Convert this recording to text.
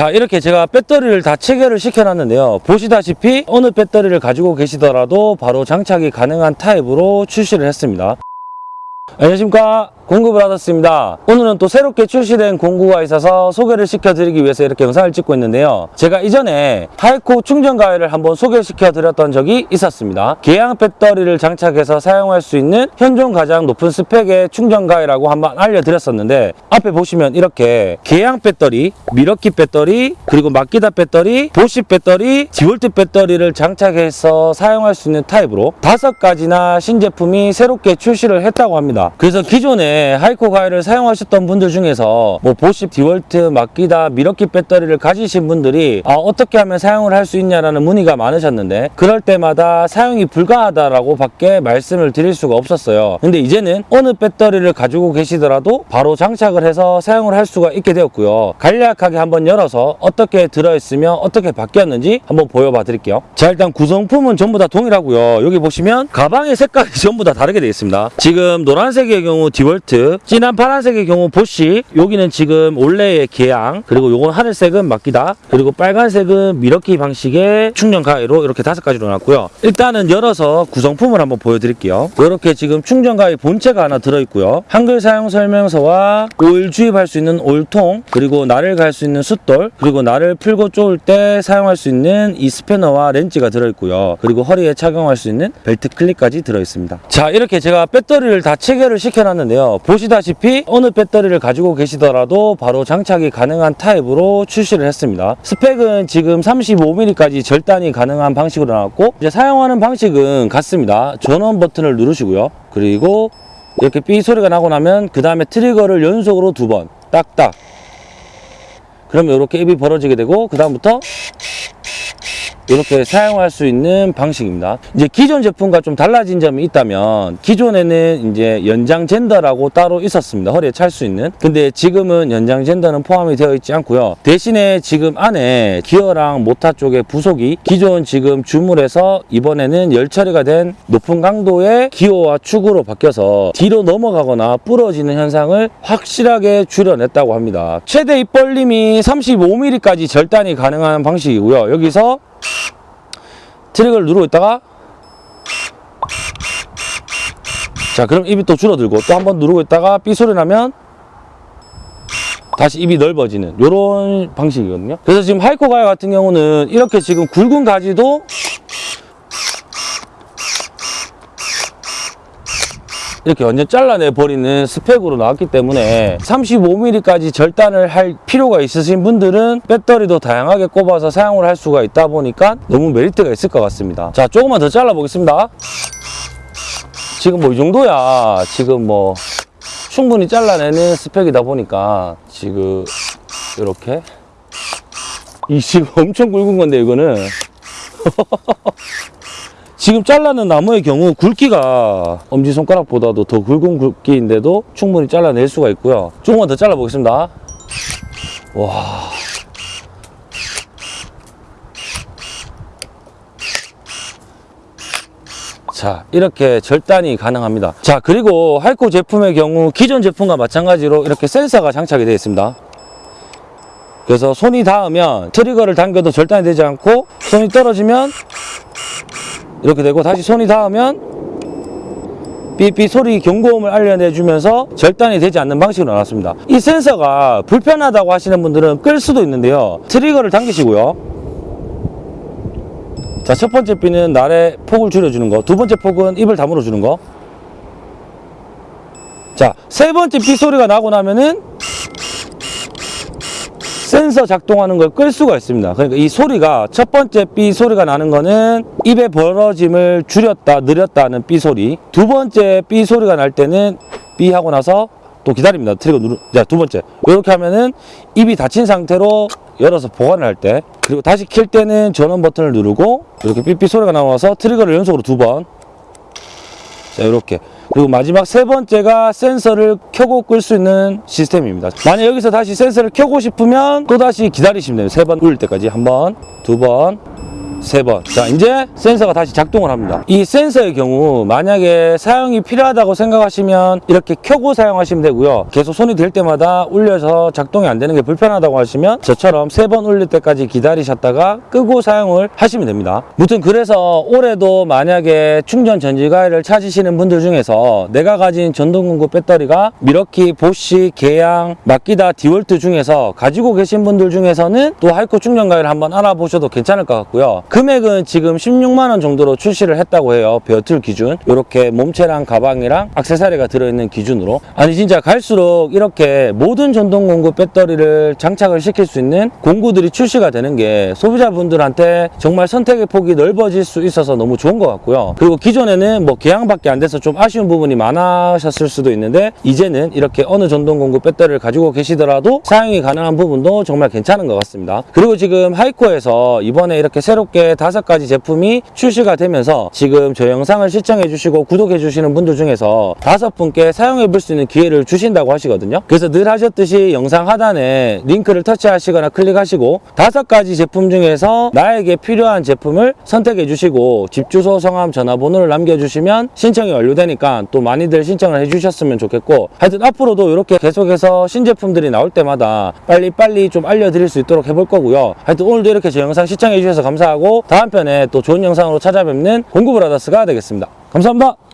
자 이렇게 제가 배터리를 다 체결을 시켜놨는데요. 보시다시피 어느 배터리를 가지고 계시더라도 바로 장착이 가능한 타입으로 출시를 했습니다. 안녕하십니까 공급을 받았습니다. 오늘은 또 새롭게 출시된 공구가 있어서 소개를 시켜드리기 위해서 이렇게 영상을 찍고 있는데요. 제가 이전에 하이코 충전 가위를 한번 소개시켜 드렸던 적이 있었습니다. 계양 배터리를 장착해서 사용할 수 있는 현존 가장 높은 스펙의 충전 가위라고 한번 알려드렸었는데 앞에 보시면 이렇게 계양 배터리, 밀워키 배터리, 그리고 마키다 배터리, 보쉬 배터리, 디월트 배터리를 장착해서 사용할 수 있는 타입으로 다섯 가지나 신제품이 새롭게 출시를 했다고 합니다. 그래서 기존에 하이코 가위를 사용하셨던 분들 중에서 뭐 보쉬 디월트 마키다 밀워키 배터리를 가지신 분들이 아, 어떻게 하면 사용을 할 수 있냐라는 문의가 많으셨는데 그럴 때마다 사용이 불가하다라고 밖에 말씀을 드릴 수가 없었어요. 근데 이제는 어느 배터리를 가지고 계시더라도 바로 장착을 해서 사용을 할 수가 있게 되었고요. 간략하게 한번 열어서 어떻게 들어있으며 어떻게 바뀌었는지 한번 보여봐 드릴게요. 자 일단 구성품은 전부 다 동일하고요. 여기 보시면 가방의 색깔이 전부 다 다르게 되어 있습니다. 지금 노란색의 경우 디월트 진한 파란색의 경우 보쉬 여기는 지금 올레의 계양 그리고 요건 하늘색은 마키다 그리고 빨간색은 밀워키 방식의 충전 가위로 이렇게 다섯 가지로 나왔고요. 일단은 열어서 구성품을 한번 보여드릴게요. 이렇게 지금 충전 가위 본체가 하나 들어있고요. 한글 사용 설명서와 오일 주입할 수 있는 오일통 그리고 날을 갈 수 있는 숫돌 그리고 날을 풀고 쪼을 때 사용할 수 있는 이 스패너와 렌치가 들어있고요. 그리고 허리에 착용할 수 있는 벨트 클립까지 들어있습니다. 자 이렇게 제가 배터리를 다 체결을 시켜놨는데요 보시다시피 어느 배터리를 가지고 계시더라도 바로 장착이 가능한 타입으로 출시를 했습니다. 스펙은 지금 35mm까지 절단이 가능한 방식으로 나왔고 이제 사용하는 방식은 같습니다. 전원 버튼을 누르시고요. 그리고 이렇게 삐 소리가 나고 나면 그 다음에 트리거를 연속으로 두 번 딱딱. 그러면 이렇게 입이 벌어지게 되고 그 다음부터 이렇게 사용할 수 있는 방식입니다. 이제 기존 제품과 좀 달라진 점이 있다면 기존에는 이제 연장 젠더라고 따로 있었습니다. 허리에 찰 수 있는. 근데 지금은 연장 젠더는 포함이 되어 있지 않고요. 대신에 지금 안에 기어랑 모타 쪽에 부속이 기존 지금 주물에서 이번에는 열 처리가 된 높은 강도의 기어와 축으로 바뀌어서 뒤로 넘어가거나 부러지는 현상을 확실하게 줄여냈다고 합니다. 최대 입벌림이 35mm까지 절단이 가능한 방식이고요. 여기서 트랙을 누르고 있다가 자 그럼 입이 또 줄어들고 또 한 번 누르고 있다가 삐 소리 나면 다시 입이 넓어지는 이런 방식이거든요. 그래서 지금 하이코 가위 같은 경우는 이렇게 지금 굵은 가지도 이렇게 완전 잘라내 버리는 스펙으로 나왔기 때문에 35mm까지 절단을 할 필요가 있으신 분들은 배터리도 다양하게 꼽아서 사용을 할 수가 있다 보니까 너무 메리트가 있을 것 같습니다. 자 조금만 더 잘라 보겠습니다. 지금 뭐 이 정도야. 지금 뭐 충분히 잘라내는 스펙이다 보니까 지금 이렇게. 이 지금 엄청 굵은 건데 이거는 지금 잘라낸 나무의 경우 굵기가 엄지손가락보다도 더 굵은 굵기인데도 충분히 잘라낼 수가 있고요. 조금만 더 잘라보겠습니다. 와. 자 이렇게 절단이 가능합니다 자 그리고 하이코 제품의 경우 기존 제품과 마찬가지로 이렇게 센서가 장착이 되어 있습니다 그래서 손이 닿으면 트리거를 당겨도 절단이 되지 않고 손이 떨어지면 이렇게 되고 다시 손이 닿으면 삐삐 소리 경고음을 알려내주면서 절단이 되지 않는 방식으로 나왔습니다. 이 센서가 불편하다고 하시는 분들은 끌 수도 있는데요. 트리거를 당기시고요. 자 첫 번째 삐는 날의 폭을 줄여주는 거 두 번째 폭은 입을 다물어 주는 거 자 세 번째 삐 소리가 나고 나면은 센서 작동하는 걸 끌 수가 있습니다. 그러니까 이 소리가 첫 번째 삐 소리가 나는 거는 입의 벌어짐을 줄였다 느렸다는 삐 소리 두 번째 삐 소리가 날 때는 삐 하고 나서 또 기다립니다. 트리거 누르 자두 번째 이렇게 하면은 입이 닫힌 상태로 열어서 보관을 할 때 그리고 다시 킬 때는 전원 버튼을 누르고 이렇게 삐삐 소리가 나와서 트리거를 연속으로 두번 자 이렇게 그리고 마지막 세 번째가 센서를 켜고 끌 수 있는 시스템입니다. 만약 여기서 다시 센서를 켜고 싶으면 또 다시 기다리시면 돼요. 세 번 울릴 때까지. 한 번, 두 번, 세 번. 자, 이제 센서가 다시 작동을 합니다. 이 센서의 경우 만약에 사용이 필요하다고 생각하시면 이렇게 켜고 사용하시면 되고요. 계속 손이 댈 때마다 울려서 작동이 안 되는 게 불편하다고 하시면 저처럼 세 번 울릴 때까지 기다리셨다가 끄고 사용을 하시면 됩니다. 무튼 그래서 올해도 만약에 충전 전지 가위를 찾으시는 분들 중에서 내가 가진 전동공구 배터리가 밀워키, 보쉬, 계양, 마키다, 디월트 중에서 가지고 계신 분들 중에서는 또 하이코 충전 가위를 한번 알아보셔도 괜찮을 것 같고요. 금액은 지금 16만 원 정도로 출시를 했다고 해요. bare tool 기준. 이렇게 몸체랑 가방이랑 액세서리가 들어있는 기준으로. 아니 진짜 갈수록 이렇게 모든 전동 공구 배터리를 장착을 시킬 수 있는 공구들이 출시가 되는 게 소비자분들한테 정말 선택의 폭이 넓어질 수 있어서 너무 좋은 것 같고요. 그리고 기존에는 뭐 계양밖에 안 돼서 좀 아쉬운 부분이 많으셨을 수도 있는데 이제는 이렇게 어느 전동 공구 배터리를 가지고 계시더라도 사용이 가능한 부분도 정말 괜찮은 것 같습니다. 그리고 지금 하이코에서 이번에 이렇게 새롭게 다섯 가지 제품이 출시가 되면서 지금 저 영상을 시청해 주시고 구독해 주시는 분들 중에서 다섯 분께 사용해 볼 수 있는 기회를 주신다고 하시거든요. 그래서 늘 하셨듯이 영상 하단에 링크를 터치하시거나 클릭하시고 다섯 가지 제품 중에서 나에게 필요한 제품을 선택해 주시고 집 주소, 성함, 전화번호를 남겨주시면 신청이 완료되니까 또 많이들 신청을 해주셨으면 좋겠고 하여튼 앞으로도 이렇게 계속해서 신제품들이 나올 때마다 빨리빨리 좀 알려드릴 수 있도록 해볼 거고요. 하여튼 오늘도 이렇게 제 영상 시청해 주셔서 감사 다음 편에 또 좋은 영상으로 찾아뵙는 공구브라더스가 되겠습니다. 감사합니다.